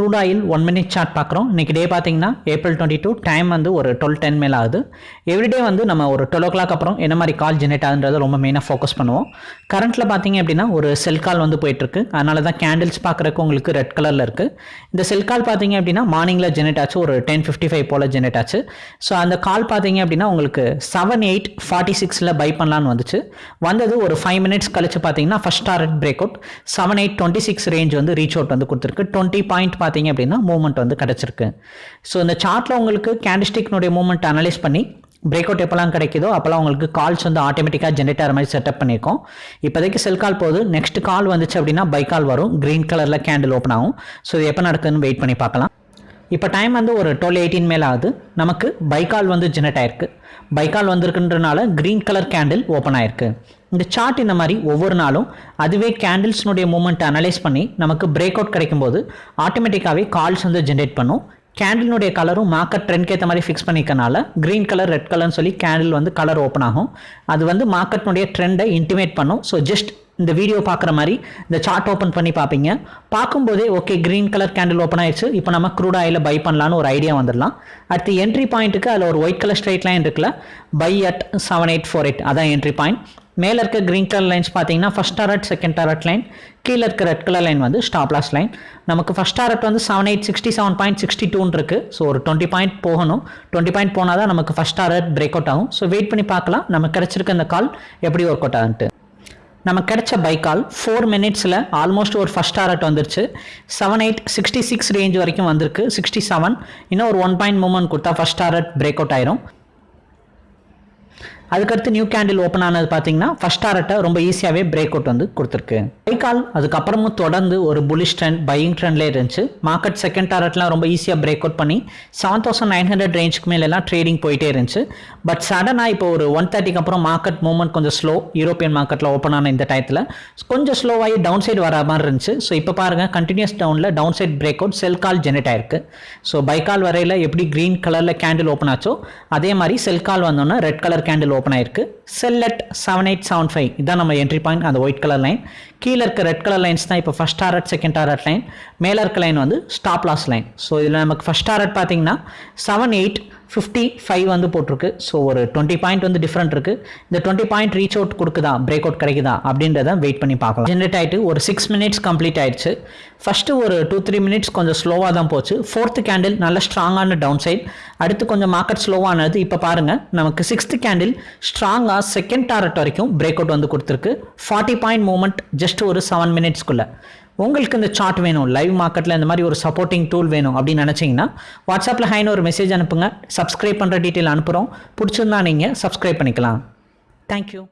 Crude oil one minute chart பார்க்குறோம். இன்றைக்கி டே பார்த்தீங்கன்னா ஏப்ரல் டுவெண்ட்டி டூ டைம் வந்து ஒரு டுவெல் டென் மேலே ஆகுது. எவ்ரிடே வந்து நம்ம ஒரு டுவெல் ஓ கிளாக் அப்புறம் என்ன மாதிரி கால் ஜெனரேட் ஆகுன்றத ரொம்ப மெயினாக ஃபோக்கஸ் பண்ணுவோம். கரண்ட்டில் பார்த்தீங்க அப்படின்னா ஒரு செல் கால் வந்து போயிட்டுருக்கு. அதனால தான் கேண்டில்ஸ் பார்க்குறக்கு உங்களுக்கு ரெட் கலரில் இருக்குது இந்த செல் கால் பார்த்தீங்க அப்படின்னா மார்னிங்கில் ஜெனரேட் ஆச்சு. ஒரு டென் ஃபிஃப்டி ஃபைவ் போல் ஜெனரேட் ஆச்சு. ஸோ அந்த கால் பார்த்தீங்க அப்படின்னா உங்களுக்கு செவன் எயிட் ஃபார்ட்டி சிக்ஸில் பை பண்ணலான்னு வந்துச்சு. வந்தது ஒரு ஃபைவ் மினிட்ஸ் கழிச்சு பார்த்தீங்கன்னா first target break out seven eight twenty six range வந்து ரீச் அவுட் வந்து கொடுத்துருக்கு. டுவெண்ட்டி பாயிண்ட் பார்த்தீங்க அப்படின்னா மூவ்மெண்ட் வந்து கிடச்சிருக்கு. ஸோ இந்த சார்ட்டில் உங்களுக்கு கேண்டிஸ்டிக்னுடைய மூவ்மெண்ட் அனலைஸ் பண்ணி பிரேக் அவுட் எப்போல்லாம் கிடைக்குதோ அப்போல்லாம் உங்களுக்கு கால்ஸ் வந்து ஆட்டோமேட்டிக்காக ஜென்ரேட் ஆகிற மாதிரி செட்டப் பண்ணியிருக்கோம். இப்போதைக்கு செல் கால் போகுது. நெக்ஸ்ட் கால் வந்துச்சு அப்படின்னா பை கால் வரும். க்ரீன் கலரில் கேண்டில் ஓப்பன் ஆகும். ஸோ இது எப்போ நடக்குதுன்னு வெயிட் பண்ணி பார்க்கலாம். இப்போ டைம் வந்து ஒரு டுவெல் எயிட்டீன் மேலே ஆகுது. நமக்கு பைக்கால் வந்து ஜெனரேட் ஆயிருக்கு. பைக்கால் வந்திருக்குன்றனால க்ரீன் கலர் கேண்டில் ஓப்பன் ஆயிருக்கு. இந்த சார்ட் இந்த மாதிரி ஒவ்வொரு நாளும் அதுவே கேண்டில்ஸ்னுடைய மூமெண்ட் அனலைஸ் பண்ணி நமக்கு பிரேக் அவுட் கிடைக்கும்போது ஆட்டோமேட்டிக்காகவே கால்ஸ் வந்து ஜென்ரேட் பண்ணும். கேண்டிலுடைய கலரும் மார்க்கெட் ட்ரெண்ட்க்கு ஏற்ற மாதிரி ஃபிக்ஸ் பண்ணிக்கனால க்ரீன் கலர் ரெட் கலர்னு சொல்லி கேண்டில் வந்து கலர் ஓப்பன் ஆகும். அது வந்து மார்க்கெட்னுடைய ட்ரெண்டை இன்டிமேட் பண்ணும். ஸோ ஜஸ்ட் இந்த வீடியோ பார்க்குற மாதிரி இந்த சார்ட் ஓப்பன் பண்ணி பார்ப்பீங்க. பார்க்கும்போதே okay green colour candle open ஆயிடுச்சு. இப்போ நம்ம க்ரூட் ஆயில் பை பண்ணலான்னு ஒரு ஐடியா வந்துடலாம். அடுத்து என்ட்ரி பாயிண்ட்டுக்கு அதில் ஒரு ஒயிட் கலர் ஸ்ட்ரைட் லைன் இருக்குல்ல buy at seven eight four eight அதான் என்ட்ரி பாயிண்ட் மேலே இருக்க க்ரீன் கலர் லைன்ஸ் பார்த்தீங்கன்னா first target second target line கீழே இருக்க ரெட் கலர் லைன் வந்து ஸ்டாப் லாஸ் லைன் நமக்கு ஃபஸ்ட் டாரட் வந்து seven eight sixty seven point sixty டூன் இருக்குது ஸோ ஒரு டுவெண்ட்டி பாயிண்ட் போகணும். டுவெண்ட்டி பாயிண்ட் போனால் தான் நமக்கு ஃபஸ்ட் டாரட் பிரேக் அவுட் ஆகும். ஸோ வெயிட் பண்ணி பார்க்கலாம். நமக்கு கிடச்சிருக்க இந்த கால் எப்படி ஒர்க் அவுட் ஆகுன்ட்டு. நமக்கு கிடைச்ச பைக்கால் ஃபோர் மினிட்ஸில் ஆல்மோஸ்ட் ஒரு ஃபஸ்ட் டாரட் வந்துருச்சு. Seven eight sixty six range வரைக்கும் வந்திருக்கு. சிக்ஸ்டி செவன் இன்னும் ஒரு ஒன் பாயிண்ட் மூமெண்ட் கொடுத்தா ஃபஸ்ட் டாரட் பிரேக் அவுட் ஆயிரும். அதுக்கடுத்து நியூ கேண்டில் ஓப்பன் ஆனது பார்த்தீங்கன்னா ஃபர்ஸ்ட் டாரட்டை ரொம்ப ஈஸியாகவே பிரேக் அவுட் வந்து கொடுத்துருக்கு. கால் அதுக்கப்புறமும் தொடர்ந்து ஒரு புலிஷ் ட்ரெண்ட் பையிங் ட்ரெண்ட்லேயே இருந்துச்சு. மார்க்கெட் செகண்ட் டாரட்லாம் ரொம்ப ஈஸியாக பிரேக் அவுட் பண்ணி செவன் தௌசண்ட் நைன் ஹண்ட்ரட் ரேஞ்சுக்கு மேலெல்லாம் ட்ரேடிங் போயிட்டே இருந்துச்சு. பட் சடனாக இப்போ ஒரு ஒன் தேர்ட்டிக்கு அப்புறம் மார்க்கெட் மூவ்மெண்ட் கொஞ்சம் ஸ்லோ யூரோப்பியன் மார்க்கெட்டில் ஓப்பன் ஆன இந்த டயத்தில் கொஞ்சம் ஸ்லோவாகி டவுன் சைடு வர மாதிரி இருந்துச்சு. ஸோ இப்போ பாருங்கள் கண்டினியூஸ் டவுனில் down side break out sell call generate ஆயிருக்கு. ஸோ பைக்கால் வரையில் எப்படி க்ரீன் கலரில் கேண்டில் ஓப்பன் ஆச்சோ அதே மாதிரி செல் கால் வந்தோன்னா ரெட் கலர் கேண்டில் ஓப்பன் ஆயிருக்கு. Sell at seven eight seven five இதான் நம்ம என்ட்ரி பாயிண்ட் அந்த ஒயிட் கலர் லைன் கீழே இருக்க ரெட் கலர் லைன்ஸ் தான் இப்போ first target second target line மேலே இருக்க லைன் வந்து ஸ்டாப் லாஸ் லைன் ஸோ இதில் நமக்கு ஃபஸ்ட் டாரட் பார்த்தீங்கன்னா செவன் எயிட் ஃபிஃப்டி ஃபைவ் வந்து போட்டிருக்கு. ஸோ ஒரு டுவெண்ட்டி பாயிண்ட் வந்து டிஃப்ரெண்ட் இருக்குது இந்த டுவெண்ட்டி பாயிண்ட் ரீச் அவுட் கொடுக்குதா? பிரேக் அவுட் கிடைக்குதா? அப்படின்றத வெயிட் பண்ணி பார்க்கலாம். ஜென்ரேட் ஆகிட்டு ஒரு சிக்ஸ் மினிட்ஸ் கம்ப்ளீட் ஆயிடுச்சு. ஃபஸ்ட்டு ஒரு டூ த்ரீ மினிட்ஸ் கொஞ்சம் ஸ்லோவாக தான் போச்சு. ஃபோர்த்து கேண்டில் நல்ல ஸ்ட்ராங்கான டவுன் சைட் அடுத்து கொஞ்சம் மார்க்கெட் ஸ்லோவானது இப்போ பாருங்கள் நமக்கு சிக்ஸ்த்து கேண்டில் ஸ்ட்ராங்காக செகண்ட் டாரட் வரைக்கும் பிரேக் அவுட் வந்து கொடுத்துருக்கு. ஃபார்ட்டி பாயிண்ட் மூமெண்ட் ஜஸ்ட் ஒரு செவன் மினிட்ஸ்க்குள்ளே உங்களுக்கு இந்த சார்ட் வேணும். லைவ் மார்க்கெட்டில் இந்த மாதிரி ஒரு சப்போர்ட்டிங் டூல் வேணும் அப்படின்னு நினச்சிங்கன்னா வாட்ஸ்அப்பில் ஹைன்னு ஒரு மெசேஜ் அனுப்புங்க. சப்ஸ்கிரைப் பண்ணுற டீட்டெயில் அனுப்புகிறோம் பிடிச்சிருந்தா நீங்கள் சப்ஸ்கிரைப் பண்ணிக்கலாம். தேங்க்யூ